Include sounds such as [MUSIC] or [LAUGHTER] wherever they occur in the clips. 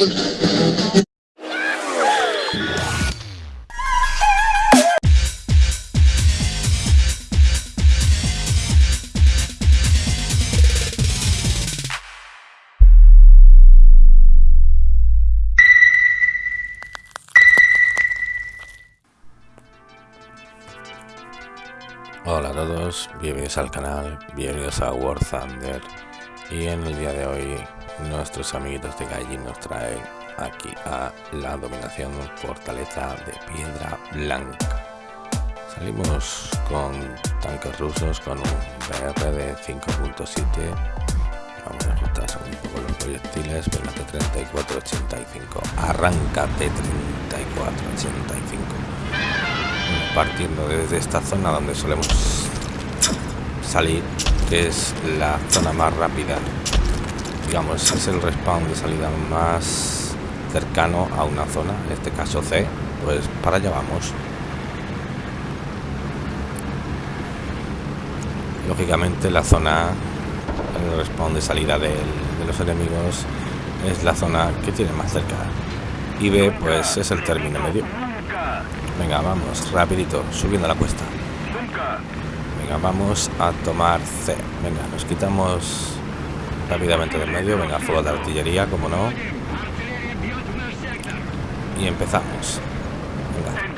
Hola a todos, bienvenidos al canal, bienvenidos a War Thunder. Y en el día de hoy nuestros amiguitos de Gaijin nos traen aquí a la dominación fortaleza de piedra blanca. Salimos con tanques rusos con un BR de 5.7 Vamos a ajustar un poco los proyectiles, venga de 3485, arranca de 3485 partiendo desde esta zona donde solemos salir que es la zona más rápida digamos es el respawn de salida más cercano a una zona en este caso C pues para allá vamos lógicamente la zona el respawn de salida de, los enemigos es la zona que tiene más cerca y B pues es el término medio Venga, vamos, rapidito, subiendo la cuesta. Venga, vamos a tomar C. Venga, nos quitamos rápidamente del medio. Venga, fuego de artillería, como no. Y empezamos. Venga.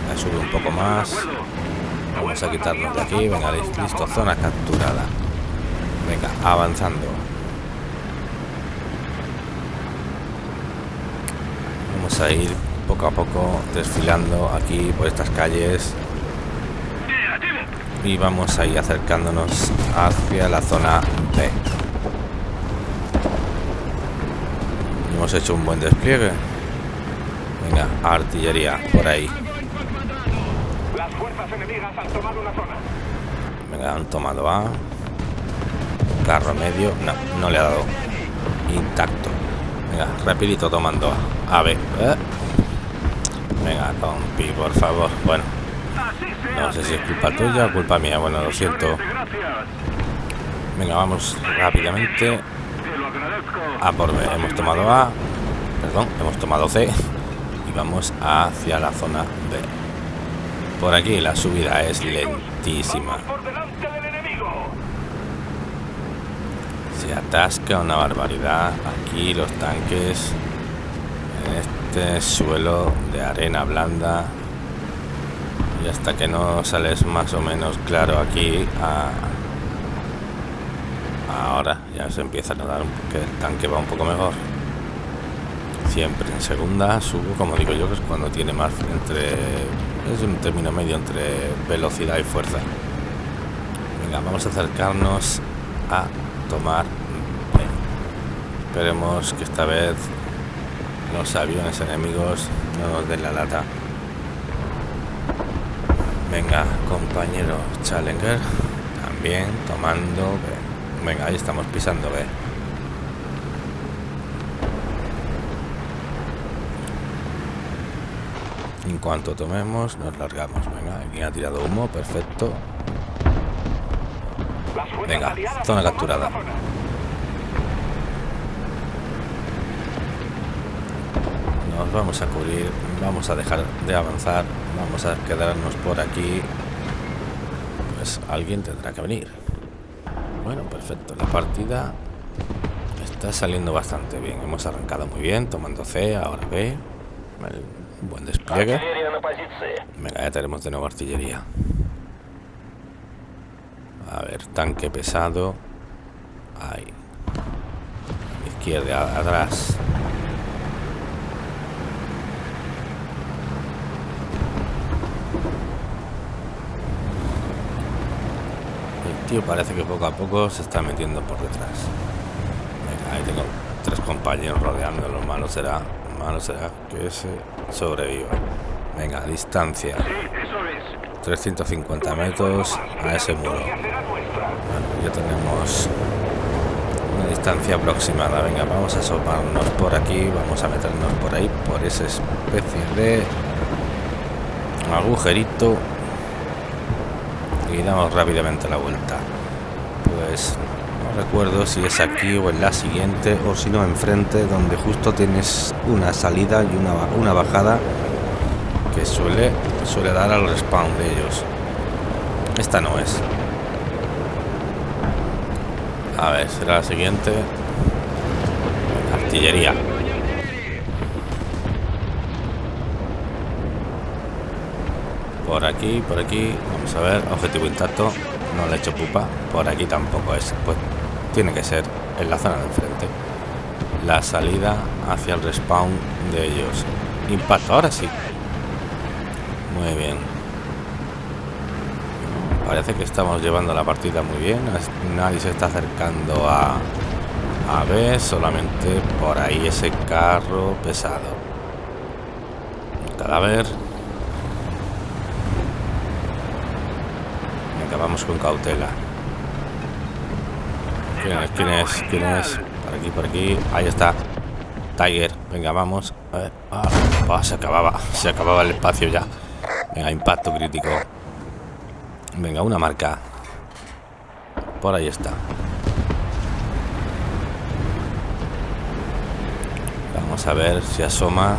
Venga, sube un poco más. Vamos a quitarnos de aquí. Venga, listo, zona capturada. Venga, avanzando. a ir poco a poco desfilando aquí por estas calles y vamos a ir acercándonos hacia la zona B hemos hecho un buen despliegue venga artillería por ahí venga han tomado A carro medio no no le ha dado intacto venga rapidito tomando A a ver. ¿eh? Venga, compi, por favor. Bueno. No sé si es culpa tuya o culpa mía. Bueno, lo siento. Venga, vamos rápidamente. A por B. Hemos tomado A. Perdón, hemos tomado C. Y vamos hacia la zona B. Por aquí la subida es lentísima. Se atasca una barbaridad. Aquí los tanques este suelo de arena blanda y hasta que no sales más o menos claro aquí ahora ya se empieza a notar que el tanque va un poco mejor. Siempre en segunda subo como digo yo que es cuando tiene más entre es un término medio entre velocidad y fuerza. Venga vamos a acercarnos a tomar esperemos que esta vez los aviones enemigos no nos den la lata venga compañero Challenger también tomando venga ahí estamos pisando B. En cuanto tomemos nos largamos. Venga aquí ha tirado humo perfecto. Venga zona capturada. Vamos a cubrir vamos a dejar de avanzar vamos a quedarnos por aquí. Pues alguien tendrá que venir. Bueno perfecto. La partida está saliendo bastante bien. Hemos arrancado muy bien tomando C ahora B. Un buen despliegue. Venga ya tenemos de nuevo artillería. A ver tanque pesado. Ahí. Izquierda atrás parece que poco a poco se está metiendo por detrás. ahí tengo tres compañeros rodeando. Lo malo será, malo será que ese sobreviva. Venga, distancia. 350 metros a ese muro. ya tenemos una distancia aproximada. Venga, vamos a asomarnos por aquí. Vamos a meternos por ahí, por esa especie de agujerito y damos rápidamente la vuelta pues No recuerdo si es aquí o en la siguiente o si no enfrente donde justo tienes una salida y una, una bajada que suele, suele dar al respawn de ellos. Esta no es. A ver, será la siguiente. Artillería. Por aquí, por aquí. Vamos a ver. Objetivo intacto. No le he hecho pupa. Por aquí tampoco es. Pues tiene que ser en la zona de enfrente. La salida hacia el respawn de ellos. Impacto, ahora sí. Muy bien. Parece que estamos llevando la partida muy bien. Nadie se está acercando a, a ver. Solamente por ahí ese carro pesado. Cadáver. Venga, vamos con cautela. ¿Quién es? ¿Quién es? ¿Quién es? Por aquí, por aquí. Ahí está. Tiger. Venga, vamos. A ver. Ah, se acababa. Se acababa el espacio ya. Venga, impacto crítico. Venga, una marca. Por ahí está. Vamos a ver si asoma.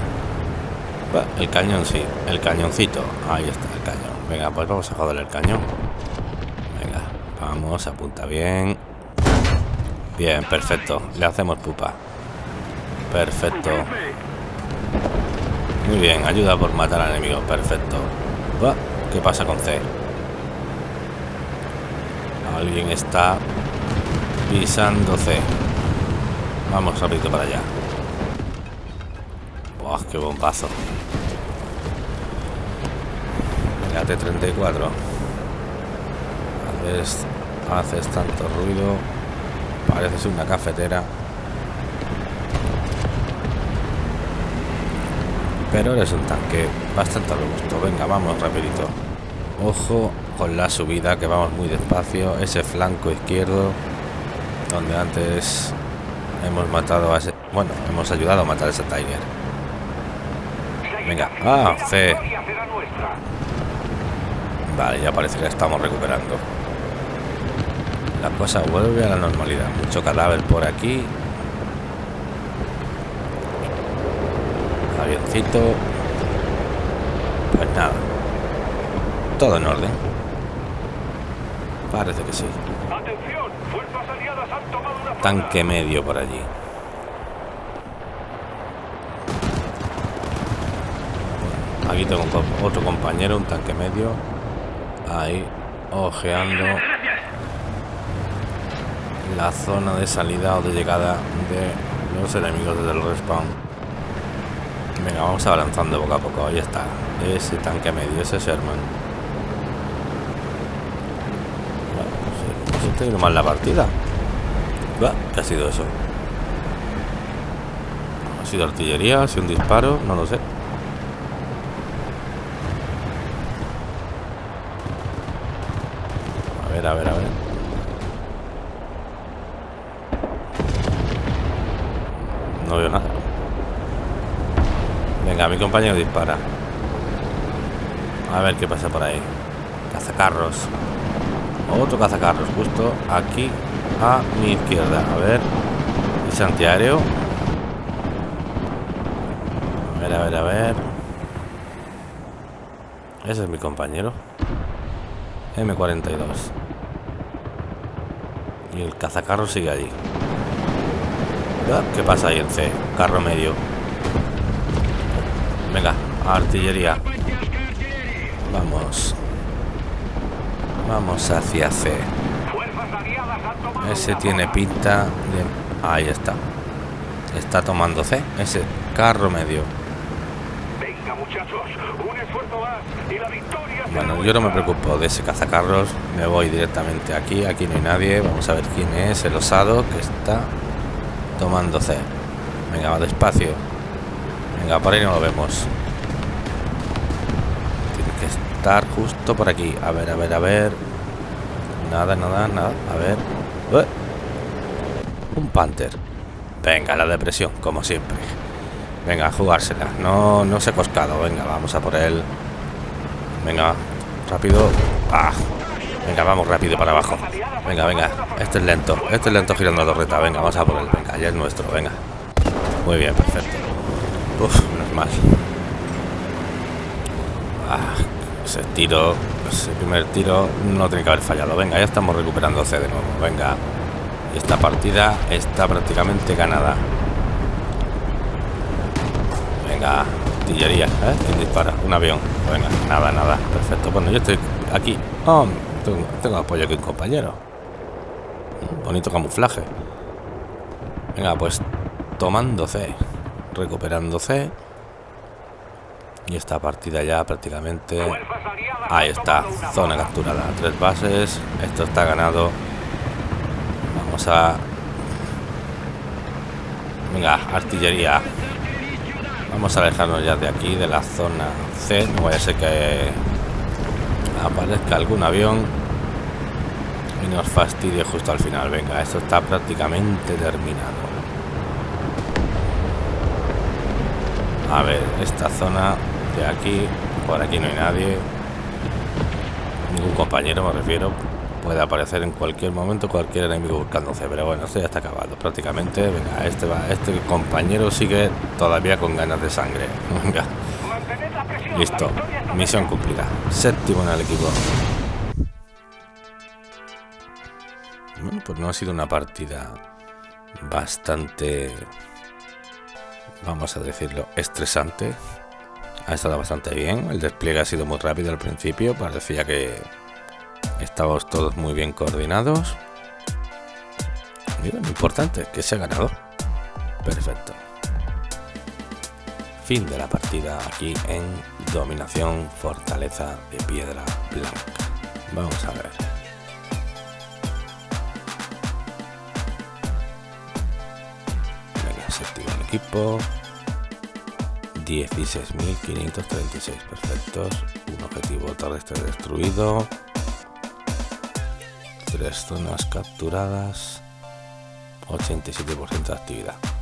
El cañón sí, el cañoncito. Ahí está el cañón. Venga, pues vamos a joder el cañón. Vamos, apunta bien. Bien, perfecto. Le hacemos pupa. Perfecto. Muy bien, ayuda por matar al enemigo. Perfecto. ¿Qué pasa con C? Alguien está pisando C. Vamos rápido para allá. ¡Buah, qué bombazo! La T-34. Haces, tanto ruido. Pareces una cafetera. Pero eres un tanque bastante robusto. Venga, vamos rapidito. Ojo con la subida, que vamos muy despacio. Ese flanco izquierdo, donde antes hemos matado a ese... Bueno, hemos ayudado a matar a ese Tiger. Venga, ah, C. Vale, ya parece que estamos recuperando. La cosa vuelve a la normalidad. Mucho cadáver por aquí. avioncito. Pues nada. Todo en orden. Parece que sí. Tanque medio por allí. Aquí tengo otro compañero, un tanque medio. Ahí, ojeando la zona de salida o de llegada de los enemigos desde el respawn. Venga, vamos avanzando poco a poco. Ahí está. Ese tanque medio, ese Sherman. Pues, mal la partida. ¿Qué ha sido eso? ¿Ha sido artillería? ¿Ha sido un disparo? No lo sé. A ver, a ver, a ver. No veo nada. Venga, mi compañero dispara. A ver qué pasa por ahí. Cazacarros. Otro cazacarros, justo aquí a mi izquierda. A ver. Ese antiaéreo. A ver, a ver, a ver. Ese es mi compañero. M42. Y el cazacarro sigue allí. ¿Qué pasa ahí en C? Carro medio. Venga, artillería. Vamos. Vamos hacia C. Ese tiene pinta. Ahí está. Está tomando C. Ese carro medio. Bueno, yo no me preocupo de ese cazacarros. Me voy directamente aquí. Aquí no hay nadie. Vamos a ver quién es el osado que está tomando C. Venga, va despacio. Venga, por ahí no lo vemos. Tiene que estar justo por aquí. A ver, a ver, a ver. Nada, nada, nada. A ver. Un Panther. Venga, la depresión, como siempre. Venga, jugársela. No, no se ha coscado. Venga, vamos a por él. Venga, rápido. ¡Ah! Venga, vamos rápido para abajo. Venga, venga. Este es lento. Este es lento girando la torreta. Venga, vamos a por él. Venga, ya es nuestro. Venga. Muy bien, perfecto. Uf, menos mal. Ah, ese tiro, ese primer tiro no tiene que haber fallado. Venga, ya estamos recuperando C de nuevo. Venga. Esta partida está prácticamente ganada. Venga, artillería. ¿eh? ¿Quién dispara? Un avión. Venga, nada, nada. Perfecto. Bueno, yo estoy aquí. Oh, tengo, apoyo aquí un compañero. bonito camuflaje. Venga, pues tomando C. Recuperando C. Y esta partida ya prácticamente... Ahí está, zona capturada. Tres bases. Esto está ganado. Vamos a... Venga, artillería. Vamos a alejarnos ya de aquí, de la zona C. No vaya a ser que aparezca algún avión y nos fastidie justo al final. Venga, esto está prácticamente terminado. A ver, esta zona de aquí, por aquí no hay nadie. Ningún compañero, me refiero. Puede aparecer en cualquier momento cualquier enemigo buscándose, pero bueno, esto ya está acabado prácticamente. Venga, este va, este compañero sigue todavía con ganas de sangre. [LAUGHS] Venga. Listo. Misión cumplida. Séptimo en el equipo. Bueno, pues no ha sido una partida bastante, vamos a decirlo, estresante. Ha estado bastante bien. El despliegue ha sido muy rápido al principio. Parecía que estábamos todos muy bien coordinados. Y lo importante, que se ha ganado. Perfecto. Fin de la partida aquí en Dominación Fortaleza de Piedra Blanca. Vamos a ver. Venga, se activa el equipo. 16.536 perfectos. Un objetivo terrestre destruido. Tres zonas capturadas. 87% de actividad.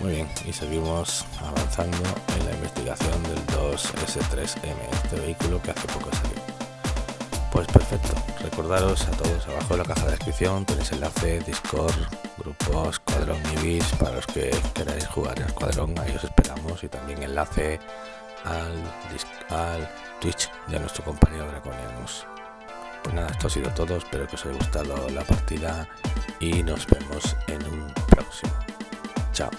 Muy bien, y seguimos avanzando en la investigación del 2S3M, este vehículo que hace poco salió. Pues perfecto, recordaros a todos abajo en la caja de descripción tenéis enlace, Discord, grupos, Escuadrón Ibis para los que queráis jugar en Escuadrón, ahí os esperamos y también enlace al, al Twitch de nuestro compañero Draconianus. Pues nada, esto ha sido todo, espero que os haya gustado la partida y nos vemos en un próximo. Chao.